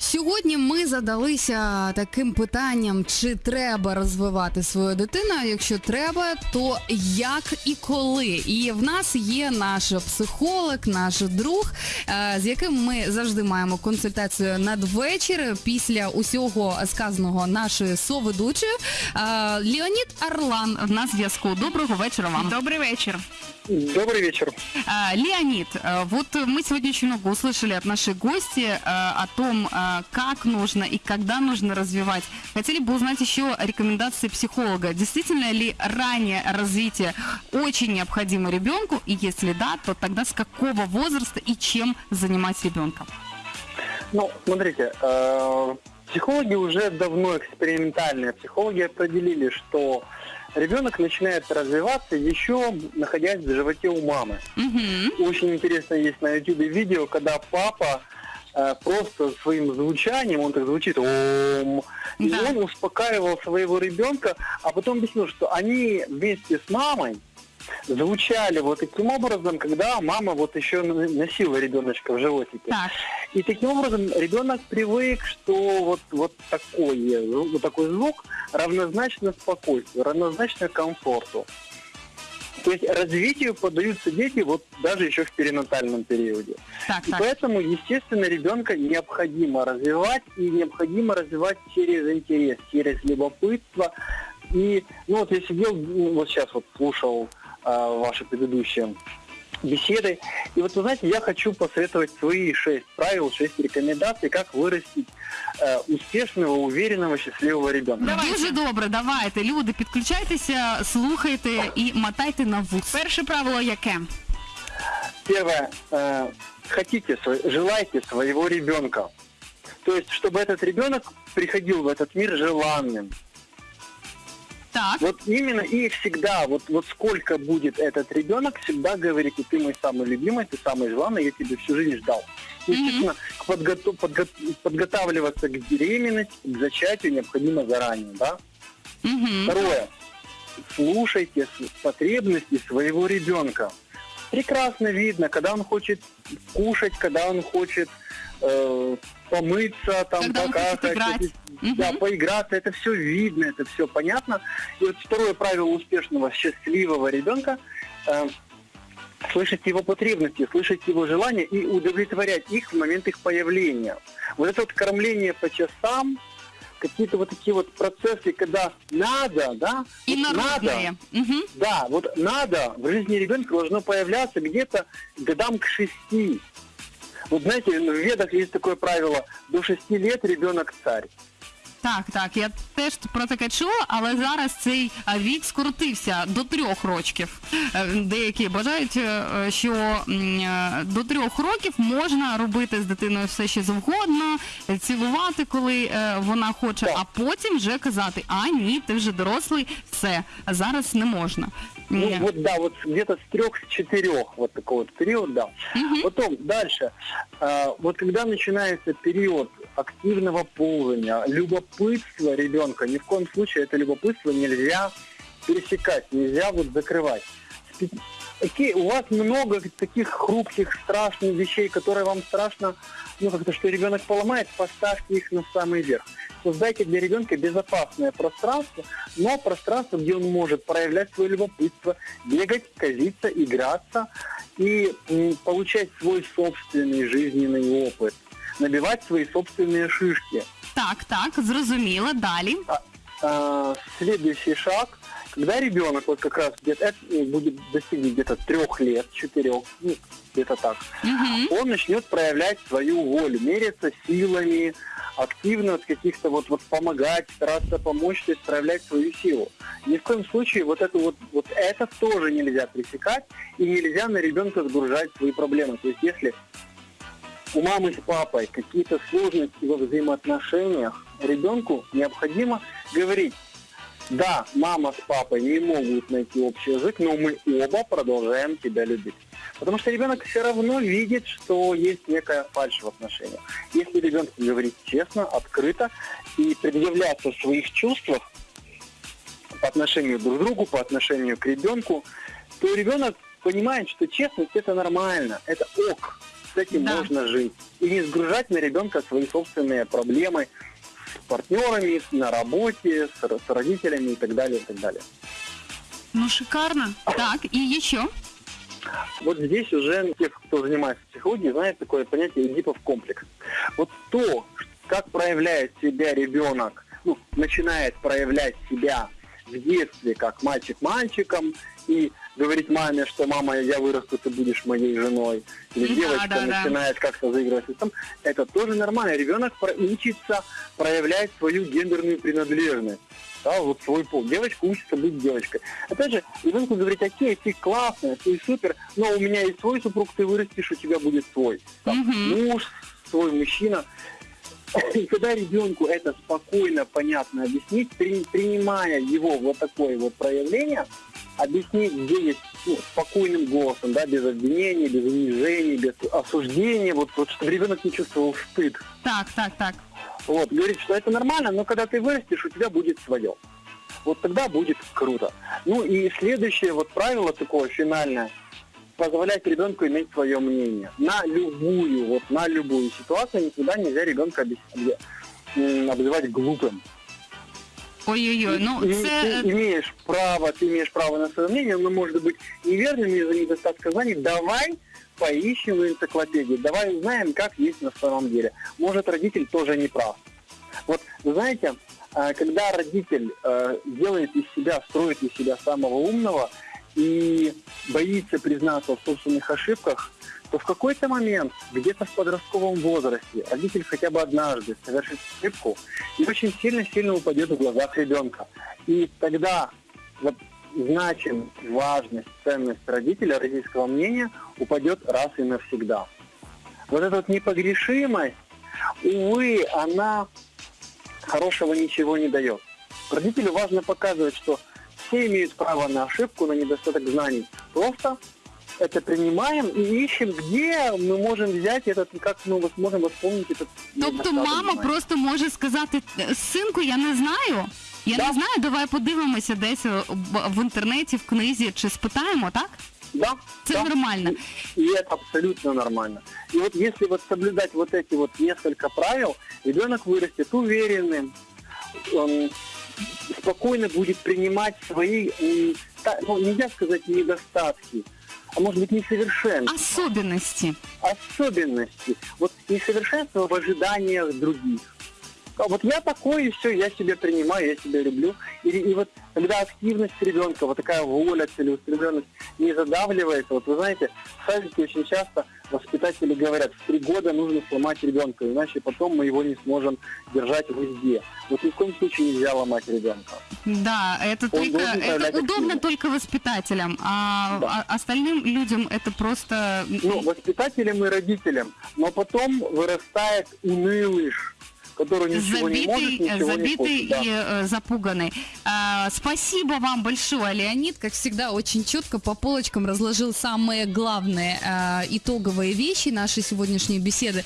Сьогодні ми задалися таким питанням, чи треба розвивати свою дитину. Якщо треба, то як і коли. І в нас є наш психолог, наш друг, е, з яким ми завжди маємо консультацію надвечір після усього сказаного нашою соведучою. Е, Леонід Арлан в нас зв'язку. Доброго вечора вам. Добрый вечер. Добрый вечер. А, Леонид, а, вот мы сегодня очень много услышали от нашей гости а, о том, а, как нужно и когда нужно развивать. Хотели бы узнать еще рекомендации психолога. Действительно ли раннее развитие очень необходимо ребенку? И если да, то тогда с какого возраста и чем занимать ребенка? Ну, смотрите, э, психологи уже давно экспериментальные психологи определили, что ребенок начинает развиваться еще находясь в животе у мамы. Мгм. Очень интересно есть на YouTube видео, когда папа э, просто своим звучанием, он так звучит, «Ом», и Да. он успокаивал своего ребенка, а потом объяснил, что они вместе с мамой звучали вот таким образом, когда мама вот еще носила ребеночка в животике. Так, И таким образом ребенок привык, что вот, вот, такой, вот такой звук равнозначно спокойствию, равнозначно комфорту. То есть развитию поддаются дети вот даже еще в перинатальном периоде. так, И так. поэтому, естественно, ребенка необходимо развивать, и необходимо развивать через интерес, через любопытство. И, ну вот я сидел, ну, вот сейчас вот слушал а, ваши предыдущие беседы, и вот вы знаете, я хочу посоветовать свои шесть правил, шесть рекомендаций, как вырастить э, успешного, уверенного, счастливого ребенка. Давайте. Дуже добре, давайте, люди, підключайтеся, слухайте і мотайте на вус. Перше правило яке? Первое, э, хотите, желайте своего ребенка. То есть, чтобы этот ребенок приходил в этот мир желанным. Так, Вот именно и всегда, вот, вот сколько будет этот ребенок, всегда говорите, ты мой самый любимый, ты самый желанный, я тебя всю жизнь ждал. Естественно, к подготов- подго- подготавливаться к беременности, к зачатию необходимо заранее, да? угу. Второе. Слушайте потребности своего ребенка. Прекрасно видно, когда он хочет кушать, когда он хочет э, помыться, там Когда покакать, играть. да, Мгм. поиграться. Это все видно, это все понятно. И вот второе правило успешного, счастливого ребенка э, слышать его потребности, слышать его желания и удовлетворять их в момент их появления. Вот это вот кормление по часам, какие-то вот такие вот процессы, когда надо, да, И вот народные. надо, Мгм. да, вот надо в жизни ребенка должно появляться где-то годам к шести. Вот знаете, в ведах есть такое правило, до шести лет ребенок царь. Так, так, я теж про таке чула, але зараз цей вік скоротився до трьох років. Е, Деякі бажають, е, що е, до трьох років можна робити з дитиною все що завгодно, е, цілувати, коли е, вона хоче, а потім вже казати, а ні, ти вже дорослий, все, зараз не можна. Ну, вот да, вот где-то с трех, с четырех, вот такой вот период, да. Мгм. Потом дальше, А, вот когда начинается период активного ползания, любопытства ребенка, ни в коем случае это любопытство нельзя пересекать, нельзя вот закрывать. Такие, у вас много таких хрупких, страшных вещей, которые вам страшно, ну как-то, что ребенок поломает, поставьте их на самый верх. Создайте для ребенка безопасное пространство, но пространство, где он может проявлять свое любопытство, бегать, казиться, играться и получать свой собственный жизненный опыт, набивать свои собственные шишки. Так, так, зрозуміло, далі. А, следующий шаг, когда ребенок вот как раз где-то это будет достигнет где-то трех лет, четырех, ну, где-то так, Мгм. он начнет проявлять свою волю, мериться силами, активно от каких-то вот, вот помогать, стараться помочь, то есть проявлять свою силу. Ни в коем случае вот это вот, вот это тоже нельзя пресекать и нельзя на ребенка сгружать свои проблемы. То есть если у мамы с папой какие-то сложности во взаимоотношениях, ребенку необходимо говорить, да, мама с папой не могут найти общий язык, но мы оба продолжаем тебя любить. Потому что ребенок все равно видит, что есть некая фальшь в отношениях. Если ребенку говорить честно, открыто и предъявляться в своих чувствах по отношению друг к другу, по отношению к ребенку, то ребенок понимает, что честность это нормально, это ок. этим Да. можно жить. И не сгружать на ребенка свои собственные проблемы с партнерами, на работе, с, с родителями и так далее, и так далее. Ну, шикарно. Так, и еще? Вот здесь уже те, кто занимается психологией, знают такое понятие Эдипов комплекс. Вот то, как проявляет себя ребенок, ну, начинает проявлять себя в детстве, как мальчик мальчиком, и говорить маме, что мама, я вырасту, ты будешь моей женой, или Да, девочка да, да. начинает как-то заигрывать этим, это тоже нормально. Ребенок учится проявлять свою гендерную принадлежность. Да, вот свой пол. Девочка учится быть девочкой. Опять же, ребенку говорить, окей, ты классная, ты супер, но у меня есть свой супруг, ты вырастешь, у тебя будет свой. Там, Мгм. муж, свой мужчина. И когда ребенку это спокойно, понятно объяснить, при- принимая его вот такое вот проявление, объяснить, где есть ну, спокойным голосом, да, без обвинений, без унижений, без осуждения, вот, вот чтобы ребенок не чувствовал стыд. Так, так, так. Вот, говорит, что это нормально, но когда ты вырастешь, у тебя будет свое. Вот тогда будет круто. Ну и следующее вот правило такое финальное, позволять ребенку иметь свое мнение. На любую, вот на любую ситуацию никогда нельзя ребенка обзывать глупым. Ой-ой-ой, ну И- це... ты имеешь право, ты имеешь право на свое мнение, оно может быть неверным из-за недостатка знаний. Давай поищем в энциклопедии, давай узнаем, как есть на самом деле. Может, родитель тоже не прав. Вот, вы знаете, а, когда родитель э, делает из себя, строит из себя самого умного и боится признаться в собственных ошибках, то в какой-то момент, где-то в подростковом возрасте, родитель хотя бы однажды совершит ошибку и очень сильно-сильно упадет в глазах ребенка. И тогда вот значимость, важность, ценность родителя, родительского мнения упадет раз и навсегда. Вот эта вот непогрешимость, увы, она хорошего ничего не дает. Родителю важно показывать, что все имеют право на ошибку, на недостаток знаний. Просто это принимаем и ищем, где мы можем взять этот, и как мы можем восполнить этот Тобто недостаток мама знаний. просто може сказати, синку, я не знаю. Я Да. не знаю, давай подивимося десь е, в- в інтернеті, в книзі, чи спитаємо, так? Да, Це да. нормально. И это абсолютно нормально. И вот если вот соблюдать вот эти вот несколько правил, ребенок вырастет уверенным, он спокойно будет принимать свои, м, та- ну, нельзя сказать недостатки, а может быть несовершенства, Особенності. особенности, вот несовершенство в ожиданиях других. А вот я такой, и все, я себя принимаю, я себя люблю. И, и вот когда активность ребенка, вот такая воля, целеустремленность не задавливается, вот вы знаете, в садике очень часто воспитатели говорят, в три года нужно сломать ребенка, иначе потом мы его не сможем держать в узде. Вот ни в коем случае нельзя ломать ребенка. Да, это Он только это удобно только воспитателям, а, Да. а остальным людям это просто Ну, воспитателям и родителям. Но потом вырастает унылыш, который ничего не может, забитый, ничего не забитый хочет. Да. и э, запуганный. А, спасибо вам большое, Леонид. Как всегда, очень четко по полочкам разложил самые главные э, итоговые вещи нашей сегодняшней беседы.